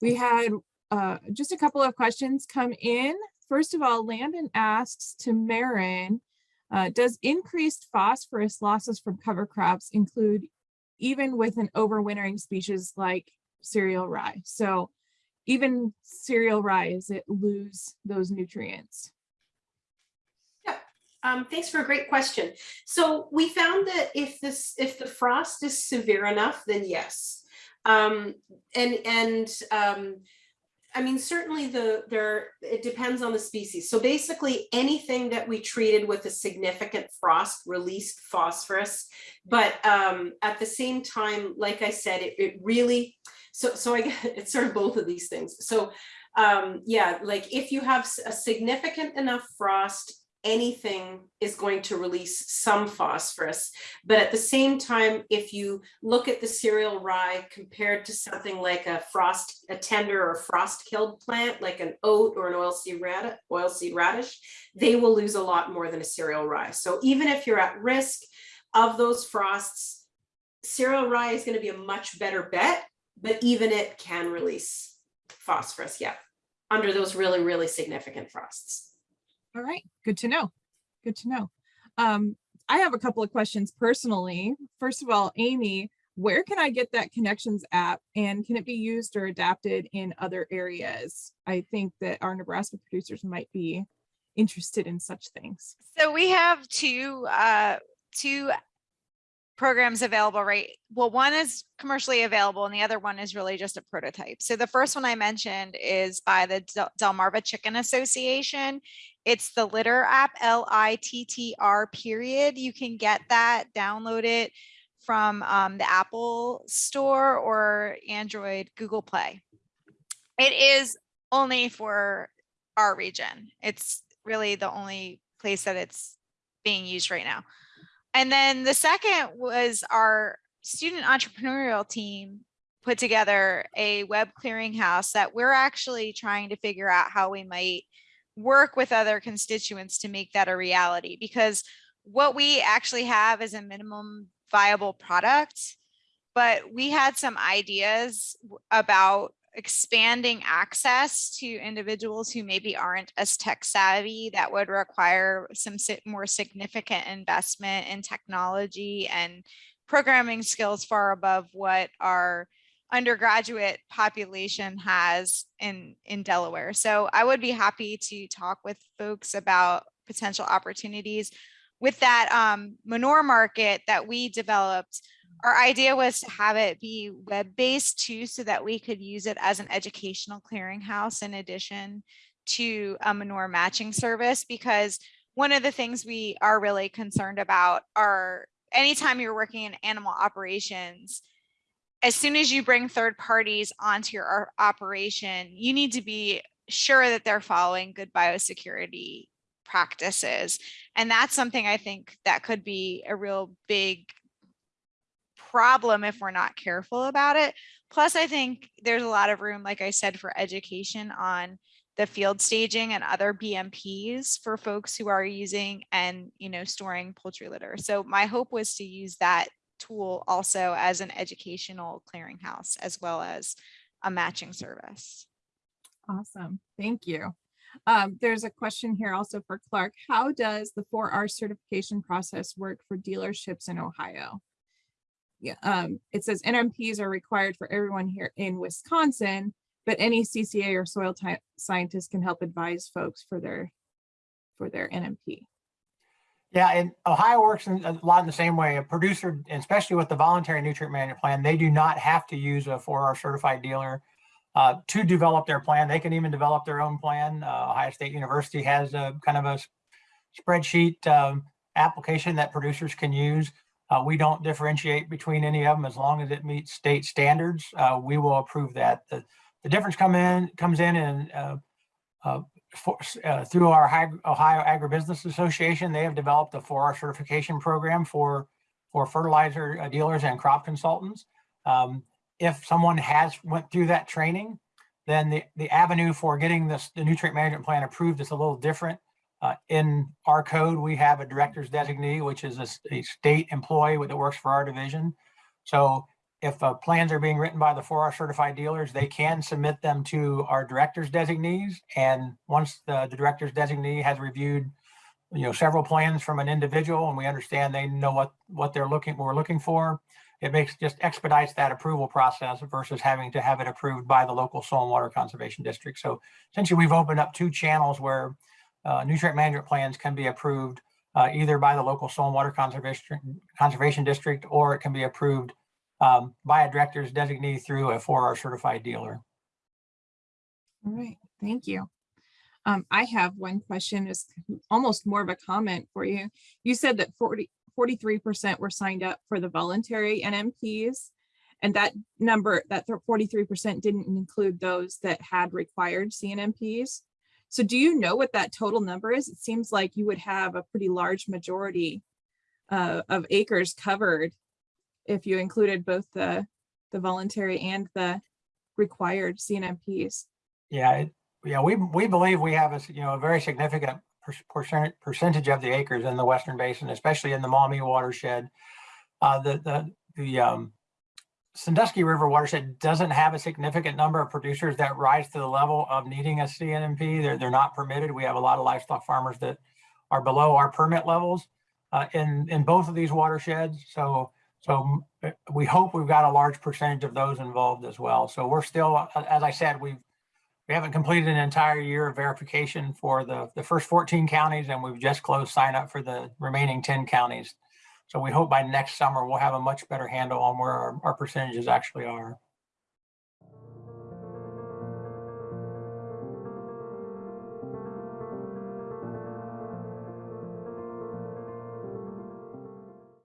We had uh, just a couple of questions come in. First of all, Landon asks to Marin, uh, does increased phosphorus losses from cover crops include even with an overwintering species like cereal rye? So even cereal rye, is it lose those nutrients? Um, thanks for a great question. So we found that if this, if the frost is severe enough, then yes. Um, and and um, I mean, certainly the there it depends on the species. So basically anything that we treated with a significant frost released phosphorus. But um, at the same time, like I said, it, it really so so I it's sort of both of these things. So um, yeah, like if you have a significant enough frost anything is going to release some phosphorus. But at the same time, if you look at the cereal rye compared to something like a frost, a tender or frost killed plant, like an oat or an oilseed radish, radish, they will lose a lot more than a cereal rye. So even if you're at risk of those frosts, cereal rye is going to be a much better bet, but even it can release phosphorus, yeah, under those really, really significant frosts. All right, good to know. Good to know. Um, I have a couple of questions personally. First of all, Amy, where can I get that connections app and can it be used or adapted in other areas? I think that our Nebraska producers might be interested in such things. So we have two uh, two programs available, right? Well, one is commercially available and the other one is really just a prototype. So the first one I mentioned is by the Del Delmarva Chicken Association. It's the Litter app, L-I-T-T-R period. You can get that, download it from um, the Apple store or Android Google Play. It is only for our region. It's really the only place that it's being used right now. And then the second was our student entrepreneurial team put together a web clearinghouse that we're actually trying to figure out how we might work with other constituents to make that a reality because what we actually have is a minimum viable product but we had some ideas about expanding access to individuals who maybe aren't as tech savvy that would require some more significant investment in technology and programming skills far above what our undergraduate population has in in Delaware. So I would be happy to talk with folks about potential opportunities with that um, manure market that we developed our idea was to have it be web-based too, so that we could use it as an educational clearinghouse in addition to a manure matching service, because one of the things we are really concerned about are anytime you're working in animal operations, as soon as you bring third parties onto your operation, you need to be sure that they're following good biosecurity practices. And that's something I think that could be a real big problem if we're not careful about it. Plus, I think there's a lot of room, like I said, for education on the field staging and other BMPs for folks who are using and you know storing poultry litter. So my hope was to use that tool also as an educational clearinghouse as well as a matching service. Awesome, thank you. Um, there's a question here also for Clark. How does the 4R certification process work for dealerships in Ohio? yeah, um, it says NMPs are required for everyone here in Wisconsin, but any CCA or soil scientist can help advise folks for their for their NMP. Yeah, and Ohio works in a lot in the same way. A producer, especially with the voluntary nutrient management plan, they do not have to use a 4R certified dealer uh, to develop their plan. They can even develop their own plan. Uh, Ohio State University has a kind of a spreadsheet um, application that producers can use. Uh, we don't differentiate between any of them as long as it meets state standards. Uh, we will approve that. The, the difference come in comes in uh for, uh, through our Ohio Agribusiness Association, they have developed a 4R certification program for for fertilizer uh, dealers and crop consultants. Um, if someone has went through that training, then the, the avenue for getting this the nutrient management plan approved is a little different. Uh, in our code, we have a director's designee, which is a, a, state employee that works for our division. So if uh, plans are being written by the 4R certified dealers, they can submit them to our director's designees. And once the, the director's designee has reviewed, you know, several plans from an individual and we understand they know what, what they're looking, we're looking for, it makes, just expedites that approval process versus having to have it approved by the local soil and water conservation district. So essentially, we've opened up two channels where uh, nutrient management plans can be approved uh, either by the local soil and water conservation, conservation district, or it can be approved um, by a director's designee through a 4R certified dealer. All right, thank you. Um, I have one question, is almost more of a comment for you. You said that 40, 43% were signed up for the voluntary NMPs. And that number, that 43% didn't include those that had required CNMPs. So do you know what that total number is? It seems like you would have a pretty large majority uh, of acres covered if you included both the, the voluntary and the required CNMPs. Yeah, it, yeah, we, we believe we have a, you know, a very significant per- percent, percentage of the acres in the Western Basin, especially in the Maumee watershed. Uh, the, the, the, um, Sandusky River watershed doesn't have a significant number of producers that rise to the level of needing a CNMP. They're, they're not permitted. We have a lot of livestock farmers that are below our permit levels uh, in, in both of these watersheds. So, so uh, we hope we've got a large percentage of those involved as well. So we're still, as I said, we've, we haven't completed an entire year of verification for the, the first 14 counties and we've just closed sign up for the remaining 10 counties. So we hope by next summer, we'll have a much better handle on where our, our percentages actually are.